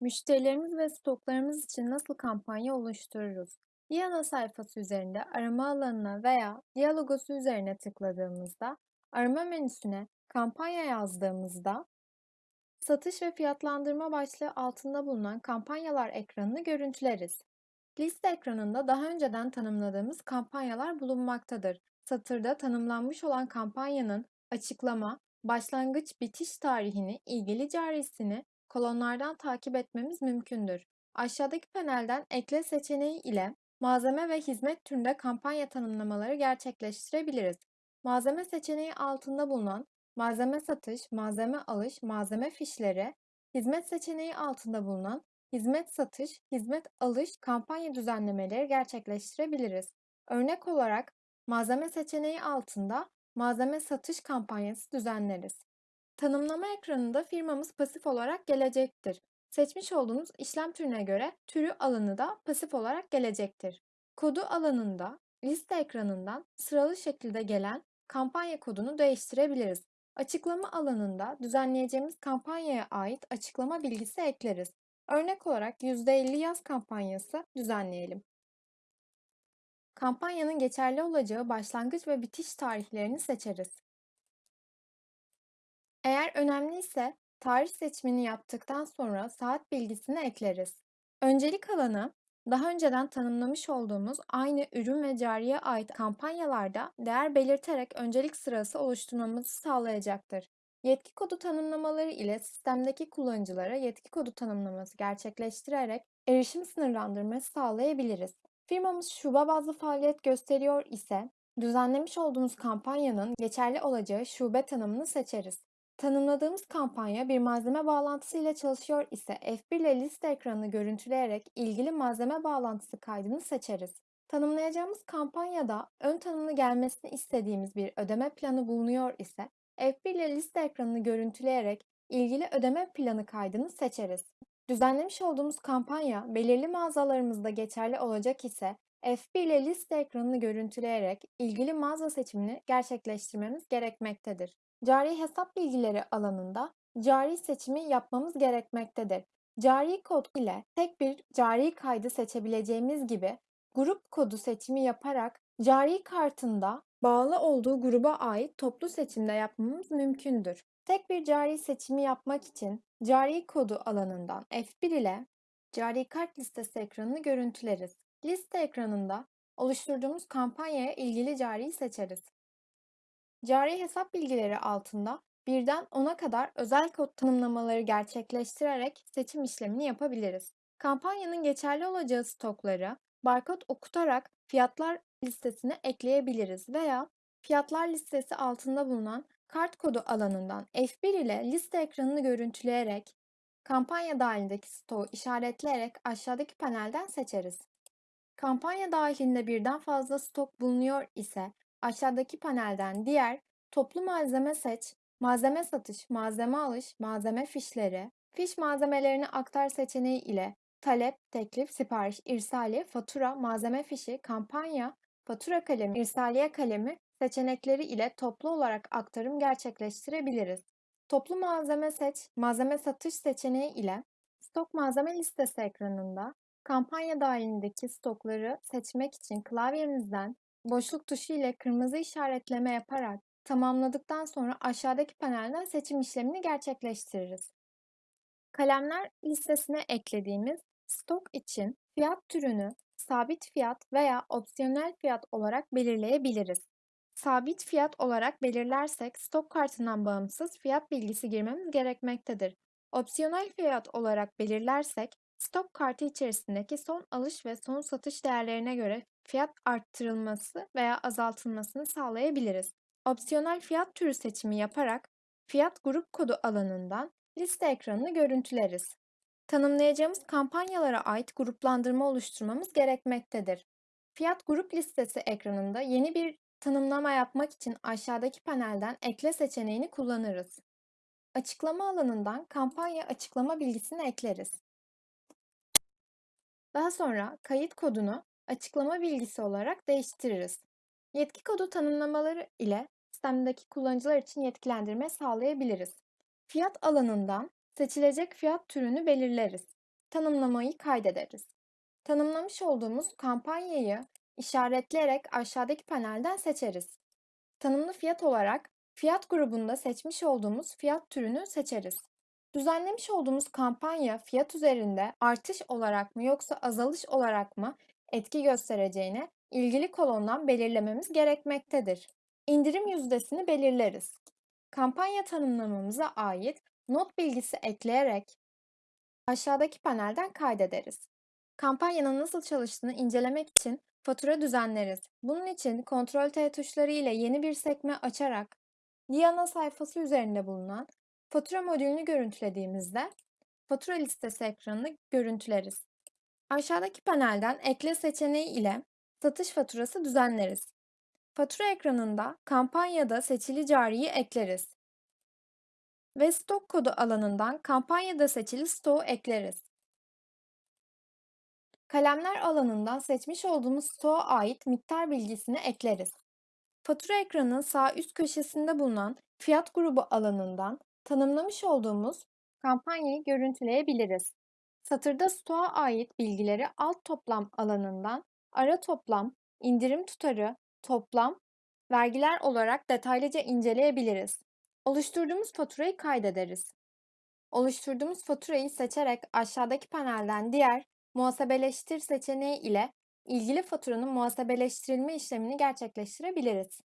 Müşterilerimiz ve stoklarımız için nasıl kampanya oluştururuz? Bir ana sayfası üzerinde arama alanına veya diyalogosu üzerine tıkladığımızda, arama menüsüne kampanya yazdığımızda, satış ve fiyatlandırma başlığı altında bulunan kampanyalar ekranını görüntüleriz. Liste ekranında daha önceden tanımladığımız kampanyalar bulunmaktadır. Satırda tanımlanmış olan kampanyanın açıklama, başlangıç bitiş tarihini, ilgili carisini kolonlardan takip etmemiz mümkündür. Aşağıdaki panelden ekle seçeneği ile malzeme ve hizmet türünde kampanya tanımlamaları gerçekleştirebiliriz. Malzeme seçeneği altında bulunan malzeme satış, malzeme alış, malzeme fişleri, hizmet seçeneği altında bulunan hizmet satış, hizmet alış kampanya düzenlemeleri gerçekleştirebiliriz. Örnek olarak malzeme seçeneği altında malzeme satış kampanyası düzenleriz. Tanımlama ekranında firmamız pasif olarak gelecektir. Seçmiş olduğunuz işlem türüne göre türü alanı da pasif olarak gelecektir. Kodu alanında liste ekranından sıralı şekilde gelen kampanya kodunu değiştirebiliriz. Açıklama alanında düzenleyeceğimiz kampanyaya ait açıklama bilgisi ekleriz. Örnek olarak %50 yaz kampanyası düzenleyelim. Kampanyanın geçerli olacağı başlangıç ve bitiş tarihlerini seçeriz. Eğer önemliyse tarih seçimini yaptıktan sonra saat bilgisini ekleriz. Öncelik alanı daha önceden tanımlamış olduğumuz aynı ürün ve cariye ait kampanyalarda değer belirterek öncelik sırası oluşturmamızı sağlayacaktır. Yetki kodu tanımlamaları ile sistemdeki kullanıcılara yetki kodu tanımlaması gerçekleştirerek erişim sınırlandırması sağlayabiliriz. Firmamız şube bazlı faaliyet gösteriyor ise düzenlemiş olduğumuz kampanyanın geçerli olacağı şube tanımını seçeriz. Tanımladığımız kampanya bir malzeme bağlantısı ile çalışıyor ise F1 ile liste ekranını görüntüleyerek ilgili malzeme bağlantısı kaydını seçeriz. Tanımlayacağımız kampanyada ön tanımlı gelmesini istediğimiz bir ödeme planı bulunuyor ise F1 ile liste ekranını görüntüleyerek ilgili ödeme planı kaydını seçeriz. Düzenlemiş olduğumuz kampanya belirli mağazalarımızda geçerli olacak ise F1 ile liste ekranını görüntüleyerek ilgili mağaza seçimini gerçekleştirmemiz gerekmektedir. Cari hesap bilgileri alanında cari seçimi yapmamız gerekmektedir. Cari kod ile tek bir cari kaydı seçebileceğimiz gibi grup kodu seçimi yaparak cari kartında bağlı olduğu gruba ait toplu seçimde yapmamız mümkündür. Tek bir cari seçimi yapmak için cari kodu alanından F1 ile cari kart listesi ekranını görüntüleriz. Liste ekranında oluşturduğumuz kampanyaya ilgili cariyi seçeriz. Cari hesap bilgileri altında birden 10'a kadar özel kod tanımlamaları gerçekleştirerek seçim işlemini yapabiliriz. Kampanyanın geçerli olacağı stokları barkod okutarak fiyatlar listesine ekleyebiliriz veya fiyatlar listesi altında bulunan kart kodu alanından F1 ile liste ekranını görüntüleyerek kampanya dahilindeki stoğu işaretleyerek aşağıdaki panelden seçeriz. Kampanya dahilinde birden fazla stok bulunuyor ise aşağıdaki panelden diğer toplu malzeme seç, malzeme satış, malzeme alış, malzeme fişleri, fiş malzemelerini aktar seçeneği ile talep, teklif, sipariş, irsaliye, fatura, malzeme fişi, kampanya, fatura kalemi, irsaliye kalemi seçenekleri ile toplu olarak aktarım gerçekleştirebiliriz. Toplu malzeme seç, malzeme satış seçeneği ile stok malzeme listesi ekranında kampanya dahilindeki stokları seçmek için klavyemizden boşluk tuşu ile kırmızı işaretleme yaparak tamamladıktan sonra aşağıdaki panelden seçim işlemini gerçekleştiririz. Kalemler listesine eklediğimiz stok için fiyat türünü sabit fiyat veya opsiyonel fiyat olarak belirleyebiliriz. Sabit fiyat olarak belirlersek stok kartından bağımsız fiyat bilgisi girmemiz gerekmektedir. Opsiyonel fiyat olarak belirlersek stok kartı içerisindeki son alış ve son satış değerlerine göre fiyat arttırılması veya azaltılmasını sağlayabiliriz. Opsiyonel fiyat türü seçimi yaparak fiyat grup kodu alanından liste ekranını görüntüleriz. Tanımlayacağımız kampanyalara ait gruplandırma oluşturmamız gerekmektedir. Fiyat grup listesi ekranında yeni bir tanımlama yapmak için aşağıdaki panelden ekle seçeneğini kullanırız. Açıklama alanından kampanya açıklama bilgisini ekleriz. Daha sonra kayıt kodunu açıklama bilgisi olarak değiştiririz. Yetki kodu tanımlamaları ile sistemdeki kullanıcılar için yetkilendirme sağlayabiliriz. Fiyat alanından seçilecek fiyat türünü belirleriz. tanımlamayı kaydederiz. Tanımlamış olduğumuz kampanyayı işaretleyerek aşağıdaki panelden seçeriz. Tanımlı fiyat olarak fiyat grubunda seçmiş olduğumuz fiyat türünü seçeriz. Düzenlemiş olduğumuz kampanya fiyat üzerinde artış olarak mı yoksa azalış olarak mı etki göstereceğini ilgili kolondan belirlememiz gerekmektedir. İndirim yüzdesini belirleriz. Kampanya tanımlamamıza ait not bilgisi ekleyerek aşağıdaki panelden kaydederiz. Kampanyanın nasıl çalıştığını incelemek için fatura düzenleriz. Bunun için Ctrl T tuşları ile yeni bir sekme açarak Diana sayfası üzerinde bulunan fatura modülünü görüntülediğimizde fatura listesi ekranını görüntüleriz. Aşağıdaki panelden ekle seçeneği ile satış faturası düzenleriz. Fatura ekranında kampanyada seçili cariyi ekleriz. Ve stok kodu alanından kampanyada seçili stoğu ekleriz. Kalemler alanından seçmiş olduğumuz stoğa ait miktar bilgisini ekleriz. Fatura ekranının sağ üst köşesinde bulunan fiyat grubu alanından tanımlamış olduğumuz kampanyayı görüntüleyebiliriz. Satırda stoğa ait bilgileri alt toplam alanından ara toplam, indirim tutarı, toplam, vergiler olarak detaylıca inceleyebiliriz. Oluşturduğumuz faturayı kaydederiz. Oluşturduğumuz faturayı seçerek aşağıdaki panelden diğer muhasebeleştir seçeneği ile ilgili faturanın muhasebeleştirilme işlemini gerçekleştirebiliriz.